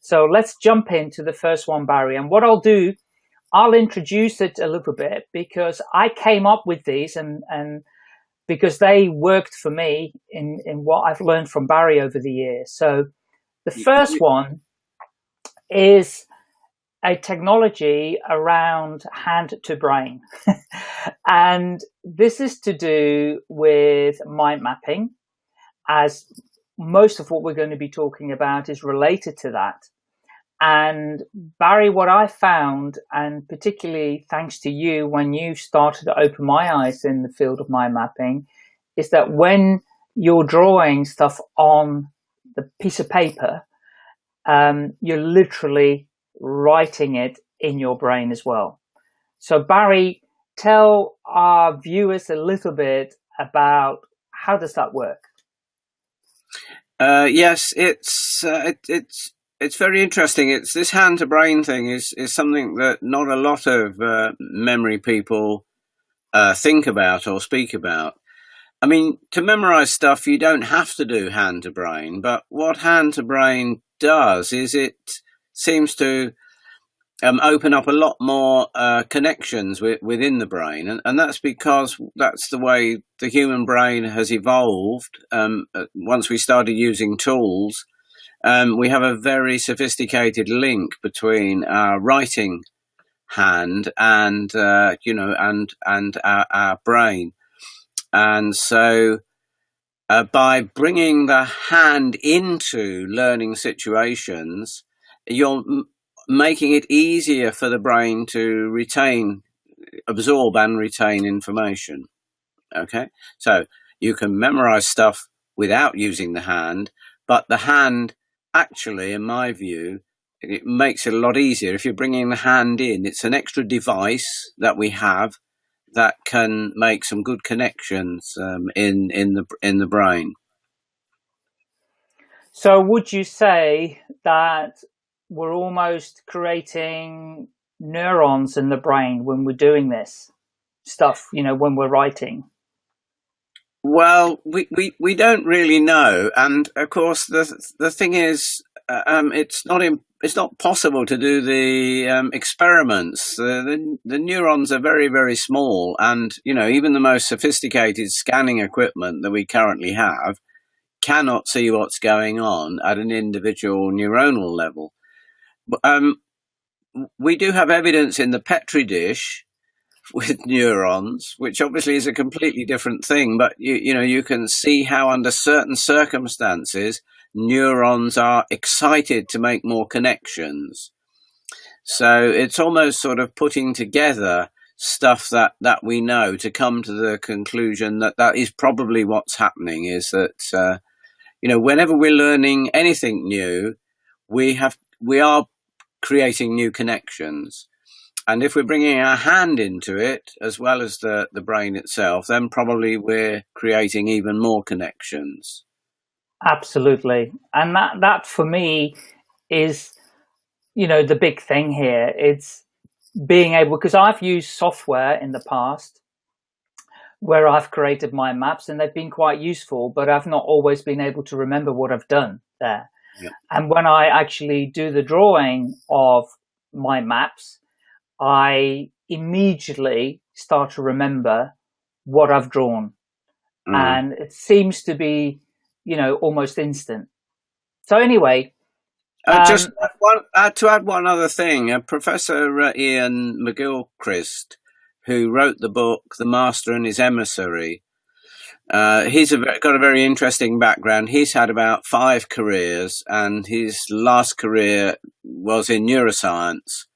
So let's jump into the first one, Barry. And what I'll do, I'll introduce it a little bit because I came up with these and, and because they worked for me in, in what I've learned from Barry over the years. So the first one is a technology around hand to brain. and this is to do with mind mapping as most of what we're going to be talking about is related to that. And Barry, what I found, and particularly thanks to you when you started to open my eyes in the field of mind mapping, is that when you're drawing stuff on the piece of paper, um, you're literally writing it in your brain as well. So Barry, tell our viewers a little bit about how does that work? Uh, yes, it's uh, it, it's it's very interesting. It's this hand to brain thing is is something that not a lot of uh, memory people uh, think about or speak about. I mean, to memorize stuff, you don't have to do hand to brain, but what hand to brain does is it seems to um, open up a lot more uh, connections within the brain, and, and that's because that's the way the human brain has evolved. Um, uh, once we started using tools, um, we have a very sophisticated link between our writing hand and uh, you know and and our, our brain, and so. Uh, by bringing the hand into learning situations, you're making it easier for the brain to retain, absorb and retain information. Okay, so you can memorize stuff without using the hand, but the hand actually, in my view, it makes it a lot easier. If you're bringing the hand in, it's an extra device that we have that can make some good connections um, in in the in the brain. So, would you say that we're almost creating neurons in the brain when we're doing this stuff, you know, when we're writing? Well, we, we, we don't really know. And of course, the, the thing is, uh, um, it's not in, it's not possible to do the um, experiments. The, the, the neurons are very, very small. And, you know, even the most sophisticated scanning equipment that we currently have cannot see what's going on at an individual neuronal level. Um, we do have evidence in the Petri dish with neurons, which obviously is a completely different thing. But you, you know, you can see how under certain circumstances, neurons are excited to make more connections. So it's almost sort of putting together stuff that, that we know to come to the conclusion that that is probably what's happening is that, uh, you know, whenever we're learning anything new, we have, we are creating new connections. And if we're bringing our hand into it, as well as the, the brain itself, then probably we're creating even more connections. Absolutely. And that, that for me is, you know, the big thing here. It's being able, because I've used software in the past where I've created my maps and they've been quite useful, but I've not always been able to remember what I've done there. And when I actually do the drawing of my maps, I immediately start to remember what I've drawn. Mm. And it seems to be, you know, almost instant. So anyway, uh, um, just one, uh, to add one other thing, uh, Professor uh, Iain McGilchrist, who wrote the book The Master and His Emissary, uh, he's a, got a very interesting background. He's had about five careers, and his last career was in neuroscience.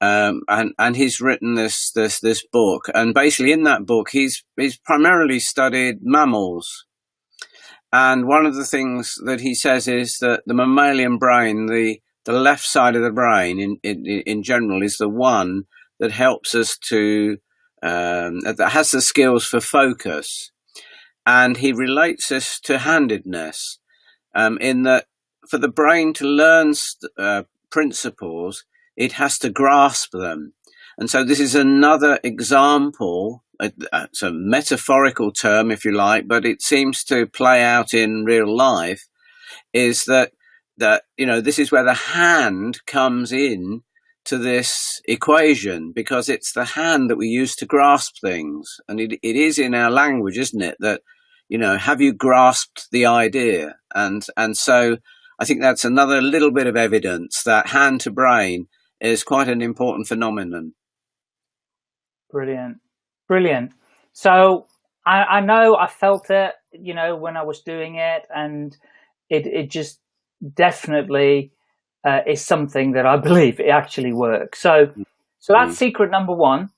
Um, and and he's written this this this book, and basically in that book, he's he's primarily studied mammals. And one of the things that he says is that the mammalian brain, the the left side of the brain, in in, in general, is the one that helps us to um, that has the skills for focus and he relates this to handedness um, in that for the brain to learn uh, principles, it has to grasp them. And so this is another example. It's a metaphorical term, if you like, but it seems to play out in real life. Is that that you know this is where the hand comes in to this equation because it's the hand that we use to grasp things and it, it is in our language isn't it that you know have you grasped the idea and and so i think that's another little bit of evidence that hand to brain is quite an important phenomenon brilliant brilliant so I, I know i felt it you know when i was doing it and it, it just definitely uh, is something that I believe it actually works. So, so that's mm. secret number one.